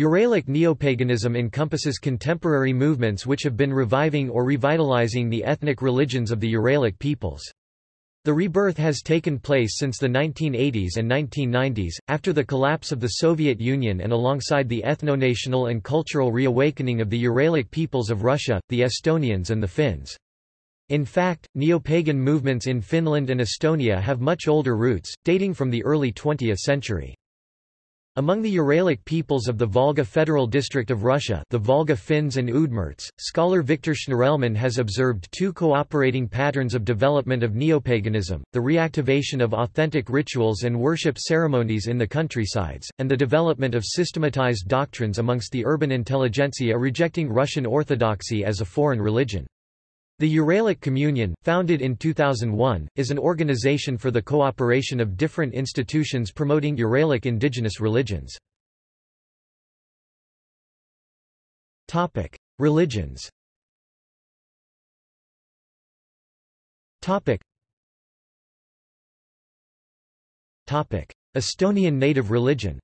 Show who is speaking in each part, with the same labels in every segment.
Speaker 1: Uralic neopaganism encompasses contemporary movements which have been reviving or revitalizing the ethnic religions of the Uralic peoples. The rebirth has taken place since the 1980s and 1990s, after the collapse of the Soviet Union and alongside the ethno-national and cultural reawakening of the Uralic peoples of Russia, the Estonians and the Finns. In fact, neo-pagan movements in Finland and Estonia have much older roots, dating from the early 20th century. Among the Uralic peoples of the Volga Federal District of Russia the Volga Finns and Udmurts, scholar Viktor Schnirelman has observed two cooperating patterns of development of neopaganism, the reactivation of authentic rituals and worship ceremonies in the countrysides, and the development of systematized doctrines amongst the urban intelligentsia rejecting Russian Orthodoxy as a foreign religion. The Uralic Communion, founded in 2001, is an organization for the cooperation of different institutions promoting Uralic indigenous religions. Religions. Estonian native religion.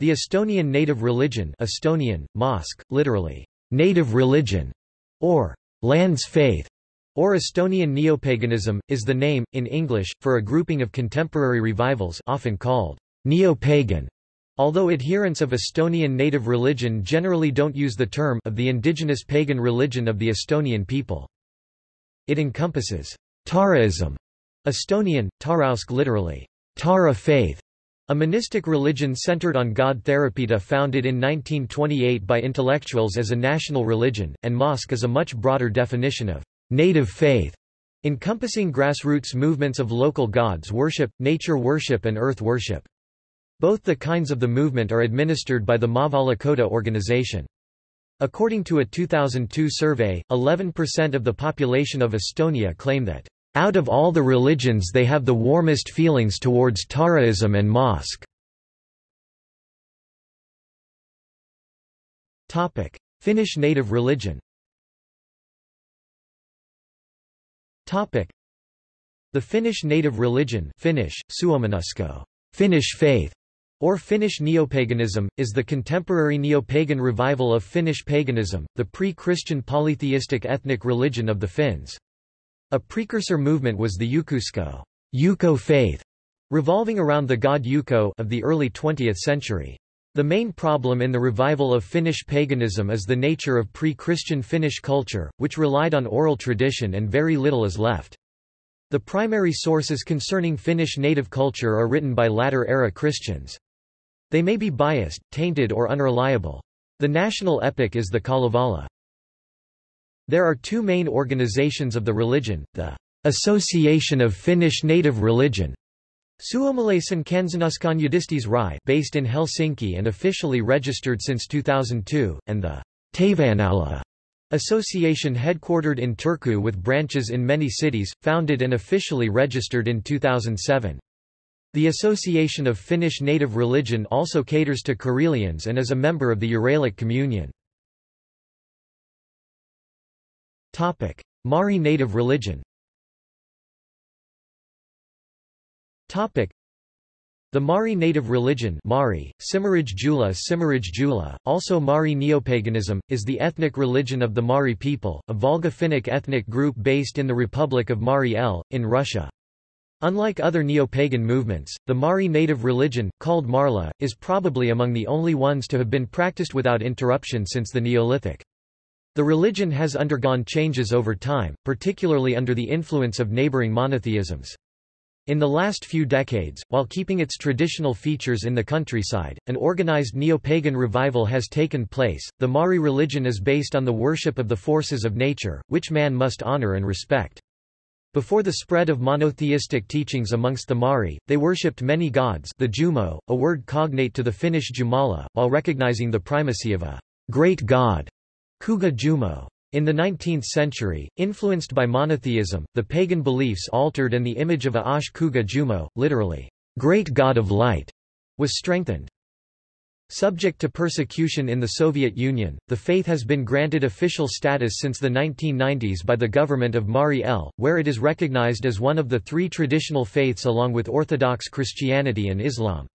Speaker 1: The Estonian native religion Estonian, Maausk, literally, native religion, or land's faith, or Estonian neopaganism, is the name, in English, for a grouping of contemporary revivals often called neo-pagan, although adherents of Estonian native religion generally don't use the term of the indigenous pagan religion of the Estonian people. It encompasses Taaraism, Estonian, Taarausk literally, Taara faith, a monistic religion centered on God Therapita founded in 1928 by intellectuals as a national religion, and Maausk is a much broader definition of native faith, encompassing grassroots movements of local gods worship, nature worship and earth worship. Both the kinds of the movement are administered by the Maavalla Koda organization. According to a 2002 survey, 11% of the population of Estonia claim that out of all the religions they have the warmest feelings towards Taaraism and Maausk. Finnish native religion The Finnish native religion Finnish, Suomenusko, Finnish faith, or Finnish neopaganism, is the contemporary neopagan revival of Finnish paganism, the pre-Christian polytheistic ethnic religion of the Finns. A precursor movement was the Ukkousko Yuko faith, revolving around the god Yuko of the early 20th century. The main problem in the revival of Finnish paganism is the nature of pre-Christian Finnish culture, which relied on oral tradition and very little is left. The primary sources concerning Finnish native culture are written by latter-era Christians. They may be biased, tainted or unreliable. The national epic is the Kalevala. There are two main organizations of the religion, the Association of Finnish Native Religion Suomalaisen Kansanuskonnon Yhdistysry based in Helsinki and officially registered since 2002, and the Taivaannaula Association headquartered in Turku with branches in many cities, founded and officially registered in 2007. The Association of Finnish Native Religion also caters to Karelians and is a member of the Uralic Communion. Mari native religion. The Mari native religion Mari, Simaraj Jula Simaraj Jula, also Mari neopaganism, is the ethnic religion of the Mari people, a Volga-Finnic ethnic group based in the Republic of Mari El, in Russia. Unlike other neo-pagan movements, the Mari native religion, called Marla, is probably among the only ones to have been practiced without interruption since the Neolithic. The religion has undergone changes over time, particularly under the influence of neighboring monotheisms. In the last few decades, while keeping its traditional features in the countryside, an organized neo-pagan revival has taken place. The Mari religion is based on the worship of the forces of nature, which man must honor and respect. Before the spread of monotheistic teachings amongst the Mari, they worshipped many gods the Jumo, a word cognate to the Finnish Jumala, while recognizing the primacy of a great god Kugu Jumo. In the 19th century, influenced by monotheism, the pagan beliefs altered and the image of Osh Kugu Jumo, literally, great god of light, was strengthened. Subject to persecution in the Soviet Union, the faith has been granted official status since the 1990s by the government of Mari El, where it is recognized as one of the three traditional faiths along with Orthodox Christianity and Islam.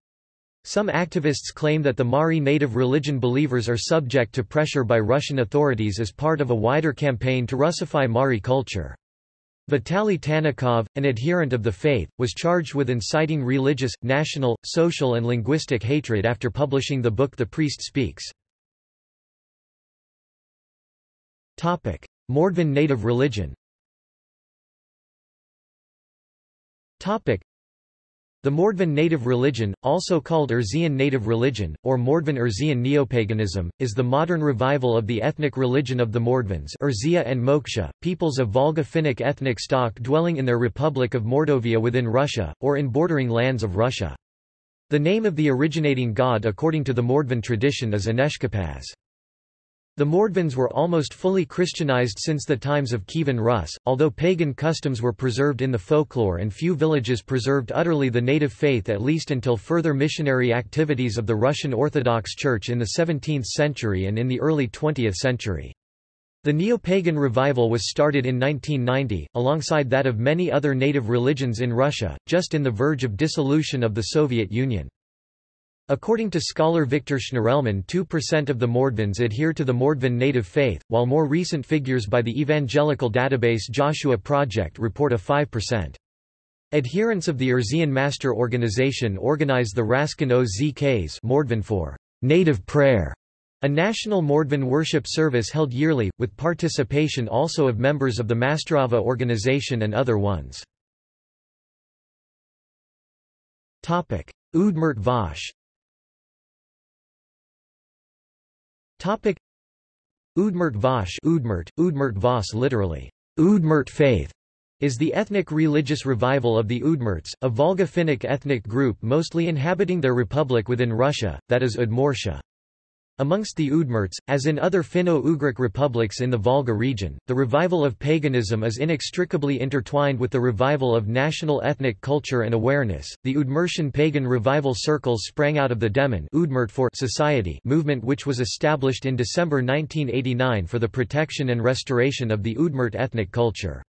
Speaker 1: Some activists claim that the Mari native religion believers are subject to pressure by Russian authorities as part of a wider campaign to Russify Mari culture. Vitaly Tanakhov, an adherent of the faith, was charged with inciting religious, national, social and linguistic hatred after publishing the book The Priest Speaks. Mordvin native religion the Mordvin native religion, also called Erzyan native religion, or Mordvin Erzyan neopaganism, is the modern revival of the ethnic religion of the Mordvins Erzya and Moksha, peoples of Volga-Finnic ethnic stock dwelling in their Republic of Mordovia within Russia, or in bordering lands of Russia. The name of the originating god according to the Mordvin tradition is Ineshkipaz. The Mordvins were almost fully Christianized since the times of Kievan Rus, although pagan customs were preserved in the folklore and few villages preserved utterly the native faith at least until further missionary activities of the Russian Orthodox Church in the 17th century and in the early 20th century. The neo-pagan revival was started in 1990, alongside that of many other native religions in Russia, just in the verge of dissolution of the Soviet Union. According to scholar Viktor Schnirelman 2% of the Mordvins adhere to the Mordvin native faith, while more recent figures by the evangelical database Joshua Project report a 5%. Adherents of the Erzyan Mastor Organization organize the Rasken Ozks Mordvin for native prayer, a national Mordvin worship service held yearly, with participation also of members of the Mastorava organization and other ones. Udmurt Vash Topic Udmurt Vash Udmurt, Udmurt Vas literally, Udmurt faith, is the ethnic religious revival of the Udmurts, a Volga-Finnic ethnic group mostly inhabiting their republic within Russia, that is Udmurtia. Amongst the Udmurts, as in other Finno-Ugric republics in the Volga region, the revival of paganism is inextricably intertwined with the revival of national ethnic culture and awareness. The Udmurtian pagan revival circles sprang out of the Demon Udmurt for society movement which was established in December 1989 for the protection and restoration of the Udmurt ethnic culture.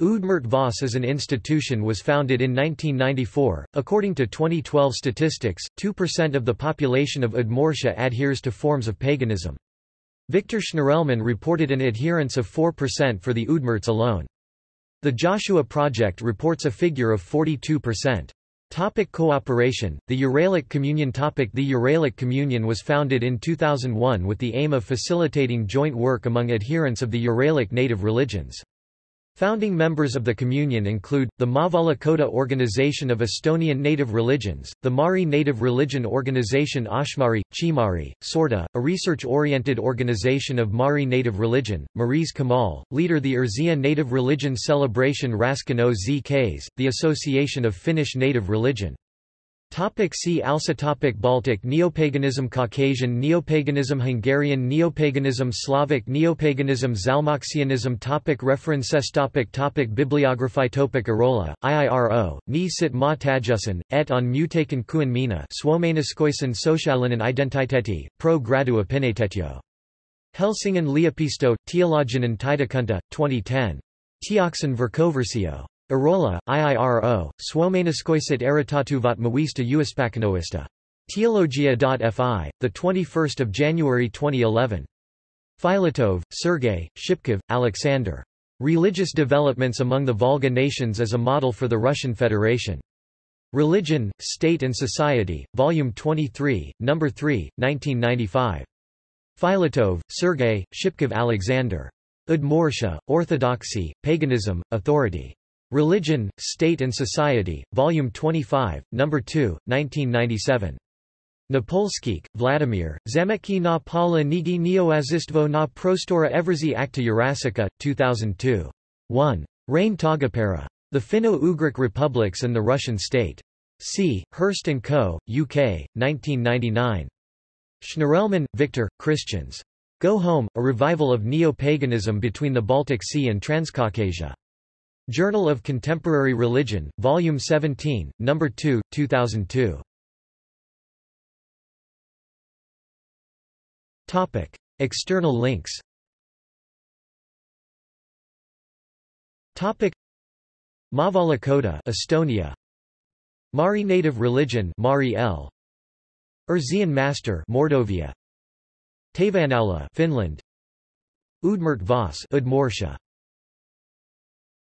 Speaker 1: Udmurt Vas as an institution was founded in 1994. According to 2012 statistics, 2% of the population of Udmurtia adheres to forms of paganism. Victor Schnirelman reported an adherence of 4% for the Udmurts alone. The Joshua Project reports a figure of 42%. Topic cooperation The Uralic Communion topic The Uralic Communion was founded in 2001 with the aim of facilitating joint work among adherents of the Uralic native religions. Founding members of the Communion include, the Maavalla Koda Organization of Estonian Native Religions, the Mari Native Religion Organization Ashmari, Chimari, Sorda, a research-oriented organization of Mari Native Religion, Mariz Kamal, leader the Erzya Native Religion Celebration Rasken Ozks, the Association of Finnish Native Religion. Topic see also topic Baltic Neopaganism Caucasian Neopaganism Hungarian Neopaganism Slavic Neopaganism Zalmoxianism topic References topic topic Bibliography topic Arola, IIRO, Ni sit ma tajusan, et on mutaken kuin mina Suomeniskoisen socialinen identiteti, pro gradu opinitetio. Helsingin yliopisto, Teologinen Tietokunta, 2010. Teoksen Verkoversio. Arola, IIRO, Suomeniskoiset eritatuvat mawista uispakanoista. Teologia.fi, 21 January 2011. Filatov, Sergei, Shipkov, Alexander. Religious Developments Among the Volga Nations as a Model for the Russian Federation. Religion, State and Society, Volume 23, No. 3, 1995. Filatov, Sergei, Shipkov Alexander. Udmurtia, Orthodoxy, Paganism, Authority. Religion, State and Society, Volume 25, No. 2, 1997. Napolskikh, Vladimir, Zametki na Pala Nigi Neoazistvo na Prostora Evrzy Akta Urasica, 2002. 1. Rein Taagepera. The Finno-Ugric Republics and the Russian State. C. Hurst & Co., UK, 1999. Schnirelman, Victor, Christians. Go Home, a revival of neo-paganism between the Baltic Sea and Transcaucasia. Journal of Contemporary Religion, Volume 17, No. 2, 2002. Topic. External links Topic. Maavalla Koda Estonia Mari native religion Mari El Erzyan Mastor Mordovia Taivaannaula Finland Udmurt Vas Udmurtia